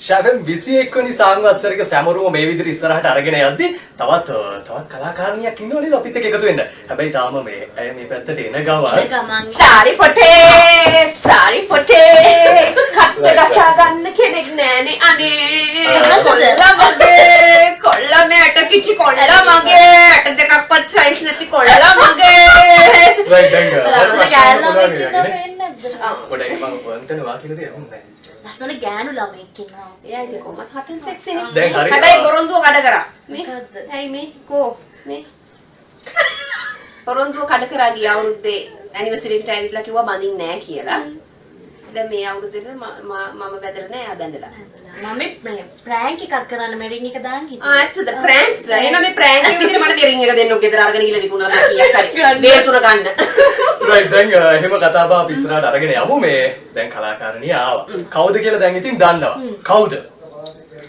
ශැෆම් විසි එක්වනි සංවත්සරක සැමරුම මේ විදිරි ඉස්සරහට අරගෙන යද්දි තවත් තවත් කලාකාරණයක් ඉන්නවනේ අපිත් එක්ක එකතු වෙන්න. හැබැයි තාම මේ ඇය මේ පැත්තට එන ගමන් සාරි පොටේ සාරි පොටේ කට්ට ගසා ගන්න කෙනෙක් නෑනේ අනේ. කොල්ලා මගේ කොල්ලා මේ ඇට කිචි කොල්ලා මගේ ඇට දෙකක්වත් සයිස් නැති කොල්ලා මගේ? පොඩ්ඩක් මම වන්තන වා කියන දේ අහුන්නේ නැහැ. ලස්සන ගෑනු ළමෙක් ඉන්නවා. එයා ඉතින් කොහොමත් හතෙන් සෙක්සිනේ දැන් හරි. හැබැයි බොරොන්දුව කඩ කරා මේ? ඇයි මේ කෝ මේ බොරොන්දුව කඩ කරා ගිය අවුරුද්දේ ඇනිවර්සරි එකට ඇවිල්ලා කිව්වා බඳින්නේ නැහැ කියලා දැන් මේ අවුරුද්දේ මම මම බැදලා නැහැ එයා බැඳලා. මම මේ ප්‍රෑන්ක් එකක් කරන්න මේ රින් එක දාන්න ආ හිතුවා. ඇත්තද? ප්‍රෑන්ක්ස්? එහෙනම් මේ ප්‍රෑන්ක් එක විදිහට මට රින් එක දෙන්න ඔක ගෙදර අරගෙන ගිහලා විකුණලා මම කීයක් හරි. මේ තුන ගන්න. right දැන් එහෙම කතා බහ අපි ඉස්සරහට අරගෙන යමු. මේ දැන් කලාකාරණිය ආවා. කවුද කියලා දැන් ඉතින් දන්නවා. කවුද?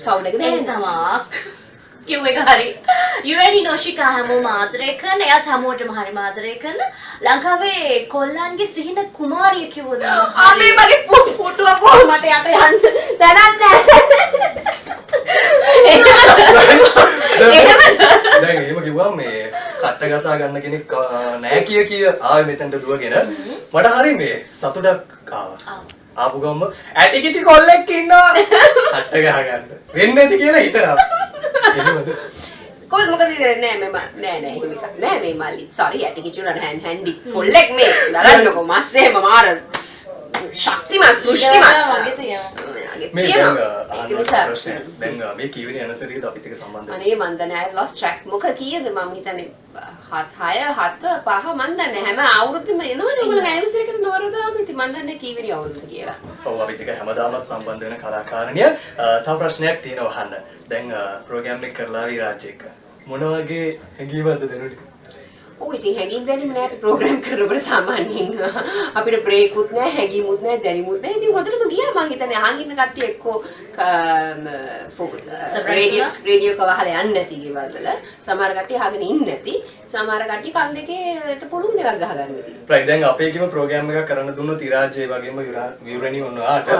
කවුද දෙන්න. තමා කිව් එක හරි යුරෙනි නොෂිකා හැමෝම ආදරය කරන එයාත් හැමෝටම හරි ආදරය කරන. ලංකාවේ කොල්ලන්ගේ සිහින කුමාරිය කිව්වොත් මම ආ මේ මගේ පුටුව කොහොමද යට යන්න? දැනක් දැන් දැන් එහෙම කිව්වම මේ කට්ට ගසා ගන්න කෙනෙක් නෑ කිය කිය ආවේ මෙතනට දුවගෙන. මට හරි මේ සතුටක් ආවා. ආපු ගම්ම ඇටි කිචි කොල්ලෙක් ඉන්නවා. කට්ට ගහගන්න. වෙන්නේ නැති කියලා හිතනවා. එහෙමද? කොහොමද? මොකද නෑ මම නෑ නෑ එහෙම එකක් නෑ. මේ මල්ලි සෝරි ඇටි කිචුනට හැන් හැන්ඩි කොල්ලෙක් මේ. බලන්නකො මස් එහෙම මාර ශක්තිමත් දුෂ්ටිමත් මේ කීවෙනි ඇනසරියද අපිත් එක්ක සම්බන්ධ? අනේ මන් දන්නේ I lost track. මොක කීයද? මම හිතන්නේ හත් හය හත පහ මන් දන්නේ හැම අවුරුද්දෙම එනවනේ ඔයගොල්ලෝ ඇනිවර්සරි එකට නවරදාම ඉතින් මන් දන්නේ කීවෙනි අවුරුද්ද කියලා. ඔව් අපිත් එක්ක හැමදාමත් සම්බන්ධ වෙන කලාකාරණිය. තව ප්‍රශ්නයක් තියෙනවා අහන්න. දැන් ප්‍රෝග්‍රෑම් එක කරලා ආවි රාජ් එක්ක. මොන වගේ හැඟීමක්ද දැනුනේ? ඔව් ඉතින් හැංගීම් දැනීම නෑ. අපි ප්‍රෝග්‍රෑම් කරනකොට සාමාන්‍යයෙන් අපිට බ්‍රේකුත් නෑ හැංගීමුත් නෑ දැනීමුත් නෑ. ඉතින් හොඳටම ගියා මං. හිතන්නේ අහන් ඉන්න කට්ටිය එක්කෝ රේඩියෝ? රේඩියෝ එක වහලා යන්නේ නැති ගෙවල් වල. සමහර කට්ටිය අහගෙන ඉන්නේ නැති සමහර කට්ටිය කන් දෙකේට පුළුන් දෙකක් ගහගන්න ඉතින් රයිට් දැන් අපේකම ප්‍රෝග්‍රෑම් එකක් කරන්න දුන්නොත් ඉරාජ් ඒ වගේම විවරණි වුණාට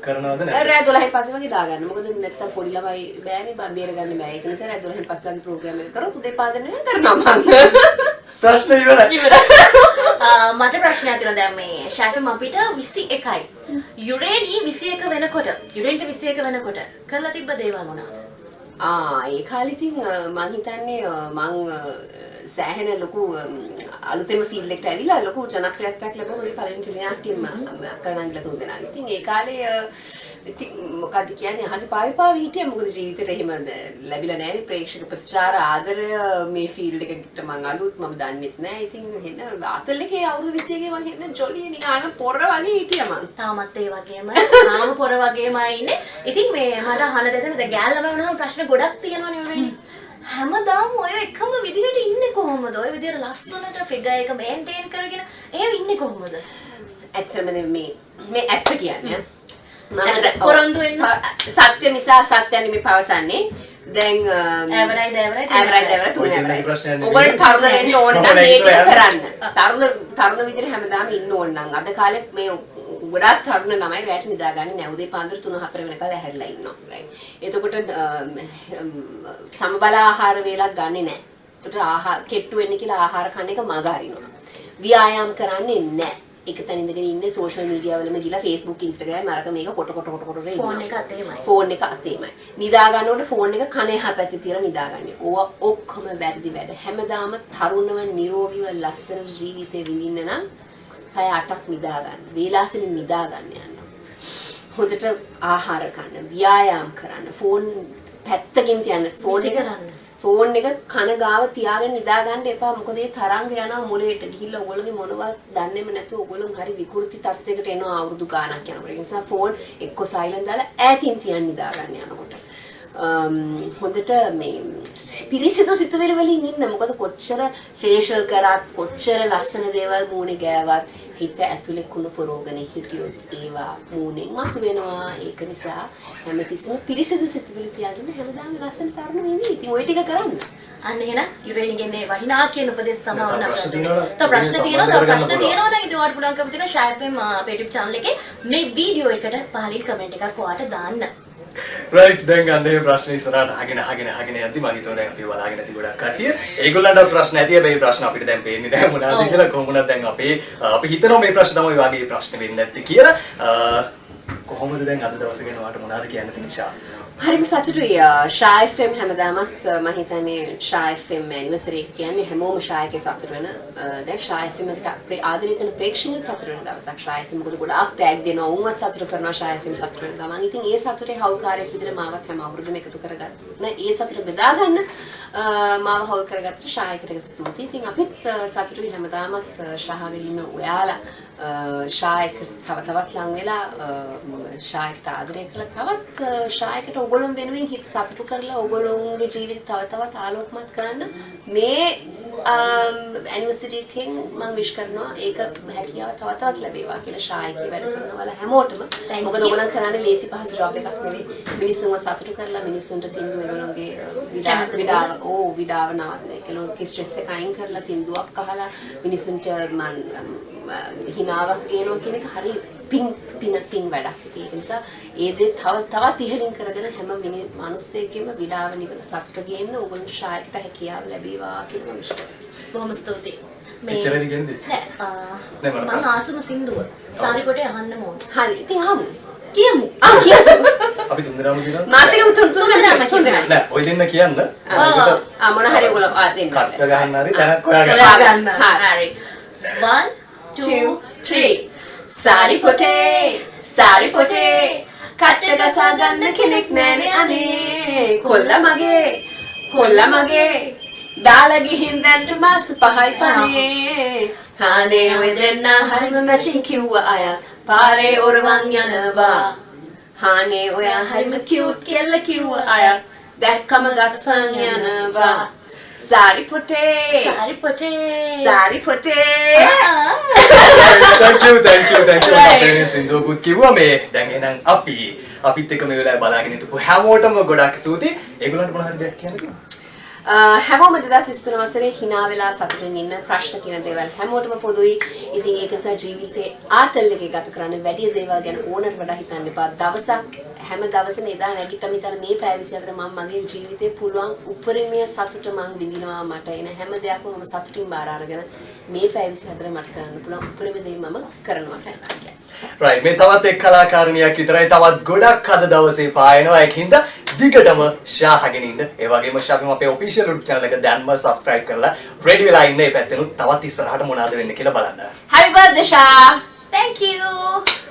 කරනවද නැද්ද? රෑ 12න් පස්සේ වගේ දාගන්න. මොකද නැත්තම් පොඩි ළමයි බෑනේ බම් බේරගන්න බෑ. ඒක නිසා රෑ 12න් පස්සේ වගේ ප්‍රෝග්‍රෑම් එක කරොත් උදේ පාදනේ කරනවා මම. ප්‍රශ්න ඉවරයි. ආ, මට ප්‍රශ්නයක් තියෙනවා දැන් මේ ෂයිෆම් අපිට 21යි. යුරේනි 21 වෙනකොට යුරේන්ට 21 වෙනකොට කරලා තිබ්බ දේවල් මොනවද? ආ ඒ කාලේ ඉතින් අ, මං හිතන්නේ අ, මං අ, සෑහෙන ලොකු අම්, අලුතෙම ෆීල්ඩ් එකට ඇවිල්ලා ලොකු ජනප්‍රියත්වයක් ලැබුණා පළවෙනි ටෙලිනාට්‍යයෙන්ම අක්කරණන්ගල තුන් දෙනාගේ. ඉතින් ඒ කාලේ අ, ඉතින් මොකක්ද කියන්නේ අහසේ පාවි පාවි හිටියා මොකද ජීවිතේට එහෙම ද- ලැබිලා නැහැ ප්‍රේක්ෂක ප්‍රතිචාර ආදරය මේ ෆීල්ඩ් එකට මං අලුත් මම දන්නෙත් නැහැ. ඉතින් හෙන ආතල් එකේ අවුරුදු 21 මං හෙන ජොලිය නිකන් ආම පොර වගේ හිටියා මං. තාමත් ඒ වගේම තාම පොර වගේමයි ඉන්නේ. ඉතින් මේ මට අහන්න දෙන්න දැන් ගෑල් ළමයි වුණාම ප්‍රශ්න ගොඩක් තියෙනවනේ යුරේනි. හැමදාම ඔය එකම විදිහට ඉන්නේ කොහොමද? ඔය විදිහට ලස්සනට ෆිගර් එක මේන්ටේන් කරගෙන එහෙම ඉන්නේ කොහොමද? ඇත්තම මේ මේ ඇත්ත කියන්නේ. මම පොරොන්දු වෙන්න. සත්‍ය මිසා සත්‍යන්නේ මේ පවසන්නේ දැන් ඇවරයි දැවරයි ඇවරයි දැවරයි තුන ඇවරයි. ඔබට තරුණ වෙන්න ඕන නම් මේ ටික කරන්න තරුණ තරුණ විදිහට හැමදාම ඉන්න ඕන නම් අද කාලේ මේ ගොඩාක් තරුණ ළමයි රැට නිදාගන්නේ නැහැ උදේ පාන්දර 3 4 වෙනකල් ඇහැරලා ඉන්නවා right එතකොට සමබල ආහාර වේලක් ගන්නෙ නැහැ එතකොට ආහාර කෙට්ටු වෙන්න කියලා ආහාර කන්න එක මග අරිනවා ව්‍යායාම් කරන්නේ නැහැ එක තැන ඉඳගෙන ඉන්නේ සෝෂල් මීඩියා වලම ගිහලා Facebook Instagram අරක මේක කොට කොට කොට කොට ඉන්නවා. ෆෝන් එක අතේමයි. ෆෝන් එක අතේමයි. නිදා ගන්නකොට ෆෝන් එක කන එහා පැත්තේ තියලා නිදාගන්නේ. ඕවා ඔක්කොම වැරදි වැඩ. හැමදාම තරුණව නිරෝගීව ලස්සන ජීවිතේ විඳින්න නම් පැය 8ක් නිදා ගන්න. වේලාසෙන් නිදා ගන්න යන්න. හොඳට ආහාර ගන්න, ව්‍යායාම් කරන්න, ෆෝන් පැත්තකින් තියන්න. ෆෝන් එක කරන්න. ෆෝන් එක කන ගාව තියාගෙන නිදා ගන්න එපා. මොකද ඒ තරංග යනවා මොළයට ගිහිල්ලා ඔයගොල්ලෝගේ මොනවත් දන්නේම නැතුව ඔයගොල්ලෝ හරි විකෘති තත්යකට එනවා අවුරුදු ගාණක් යනකොට. ඒ නිසා ෆෝන් එක්ක සයිලන්ට් දාලා ඈතින් තියන් නිදා ගන්න යනකොට. අම්, හොඳට මේ පිරිසිදු සිතුවිලි වලින් ඉන්න. මොකද කොච්චර ෆේෂල් කරත් කොච්චර ලස්සන දේවල් මූණේ ගෑවත් හිත ඇතුලේ කුණු පොරෝගෙන හිටියොත් ඒවා මූණෙන් මතු වෙනවා. ඒක නිසා හැමතිස්සෙම පිරිසිදු සිතුවිලි තියාගෙන හැමදාම ලස්සන තරුණ වෙන්නේ. ඉතින් ওই ටික කරන්න. අන්න එහෙනම් යුරේනිගෙන්නේ වටිනා කියන උපදෙස් තමයි ඕන ප්‍රශ්න අපිට. තව ප්‍රශ්න තියෙනවා. තව ප්‍රශ්න. තියෙනවා නම් ඉතින් ඔයාලට පුළුවන්කම තියෙනවා ෂයි FM අපේ YouTube channel එකේ මේ වීඩියෝ එකට පහලින් කමෙන්ට් එකක් ඔයාලට දාන්න. රයිට් දැන් ගන්න මේ ප්‍රශ්න ඉස්සරහට අහගෙන අහගෙන අහගෙන යද්දි මම හිතුවා දැන් අපි බලාගෙන නැති ගොඩක් කට්ටිය. ඒගොල්ලන්ට ප්‍රශ්න ඇති. හැබැයි ප්‍රශ්න අපිට දැන් පේන්නේ නැහැ මොනවද කියලා. කොහොමද දැන් අපේ අපි හිතනවා මේ ප්‍රශ්න තමයි වගේ ප්‍රශ්න වෙන්නේ නැත්තේ කියලා. කොහොමද දැන් අද දවසේ ගැන ඔයාලට මොනවද කියන්න තියෙන්නේ ෂා හරිම සතුටුයි. ෂා FM හැමදාමත් අ, මම හිතන්නේ ෂා FM ඇනිවර්සරි එක කියන්නේ හැමෝම ෂා එකේ සතුට වෙන අ, දැන් ෂා FM එකට අපේ ආදරය කරන ප්‍රේක්ෂකයන් සතුට වෙන දවසක්. ෂා FM මොකද ගොඩාක් ටැග් දෙනවා උන්වත් සතුට කරනවා ෂා FM සතුට වෙන ගමන්. ඉතින් ඒ සතුටේ හවුල්කාරයෙක් විදිහට මාවත් හැම අවුරුද්දම එකතු කරගන්න ඒ සතුට බෙදා ගන්න අ, මාව හවුල් කරගත්තට ෂා එකට ස්තුතියි. ඉතින් අපිත් අ, සතුටුයි හැමදාමත් අ, ෂාහගෙන ඉන්න ඔයාලා ශායක තව තවත් ලං වෙලා ශායකට ආදරය කළ තවත් ශායකට ඔගොලොම් වෙනුවෙන් හිත් සතුටු කරලා ඔගොලොන්ගේ ජීවිත තව තවත් ආලෝකමත් කරන්න. මේ ඇනිවසිටියකින් මං විශ් කරනවා ඒක හැකියාව තව තවත් ලැබේවා කියලා ශායකේ වැඩ කරනවල හැමෝටම. මොකද. ඔයගොල්ලන් කරන්නේ ලේසි පහසු ජොබ් එකක් නෙවෙයි. මිනිස්සුන්ව සතුටු කරලා මිනිස්සුන්ට සින්දු ඒගොල්ලන්ගේ විඩාව විඩාව ඕ විඩාව නවත්ත ඒගොල්ලන්ගේ ස්ට්‍රෙස් එක අයින් කරලා සින්දුවක් අහලා මිනිස්සුන්ට මන් හිනාවක් ගේනවා කියන එක හරි පින් පින පින් වැඩක්. ඉතින් ඒක නිසා ඒ දේ තව තවත් ඉහළින් කරගෙන හැම මිනි මිනිස්සෙකගෙම විඩාව නිවන සතුට ගේන්න ඕගොල්ලන්ට ශායකට හැකියාව ලැබේවා කියලා මම විශ්වාස කරනවා. බොහොම ස්තුතියි එච්චරද කියන්නේ? නෑ ආ, නෑ, මට මං ආසම සින්දුව සාරිපොටේ අහන්න ඕන හරි ඉතින් අහමු. කියමු ආ කියමු. අපි තුන්දෙනාම කියනවා මාත් එකම තුන් තුන් තුන් දෙනාම තුන් දෙනා. නෑ ඔය දෙන්න කියන්න ආ. මොන හරි ඔයගොල්ලෝ ආ දෙන්න. කට්ට ගහන්න හරි තැනක් හොයාගන්න ඔයා ගන්න හරි. හරි 1 2 3 සාරි පොටේ සාරි පොටේ. කට්ට ගසා ගන්න කෙනෙක් නැනේ අනේ. කොල්ල මගේ කොල්ල මගේ. දාලා ගිහින් දැන්ට මාස පහයි පනේ හානේ ඔය දෙන්න හරිම මැචින් කිව්ව අය. පාරේ ඔරවන් යනවා. හානේ ඔයා හරිම කියුට් කෙල්ල කිව්ව අය. දැක්කම ගස්සන් යනවා. Sari පොටේ thank you thank you thank you. Right. අපේ සින්දුවකුත් කිව්වා. මේ දැන් එහෙනම් අපි අපිත් එක්ක මේ වෙලාවේ බලාගෙන හිටපු හැමෝටම ගොඩක් ස්තුතියි. ඒගොල්ලන්ට මොන හරි දෙයක් කියන්න තියෙනවද? අ, හැමෝම 2023 වසරේ hina වෙලා සතුටින් ඉන්න ප්‍රශ්න කියන දේවල් හැමෝටම පොදුයි. ඉතින් ඒක නිසා ජීවිතේ ආතල් එකේ ගත කරන්න වැඩි දේවල් ගැන ඕනට වඩා හිතන්න එපා. දවසක් හැම දවසම එදා නැගිට්ටම හිතන මේ පැය 24 මම මගේ ජීවිතේ පුළුවන් උපරිමය සතුට මං විඳිනවා මට එන හැම දෙයක්ම මම සතුටින් බාර අරගෙන මේ පැය 24 මට කරන්න පුළුවන් උපරිම දේ මම කරනවා කියලා. right මේ තවත් එක් කලාකාරණියක් විතරයි තවත් ගොඩක් අද දවසේ පායනවා ඒකින්ද දිගටම ෂාහගෙන ඉන්න. ඒ වගේම ෂාෆිම අපේ ඔෆිෂියල් YouTube channel එක දැන්ම subscribe කරලා ready වෙලා ඉන්න. ඒ පැත්තෙනුත් තවත් ඉස්සරහට මොනවද වෙන්නේ කියලා බලන්න. Happy birthday Shah! thank you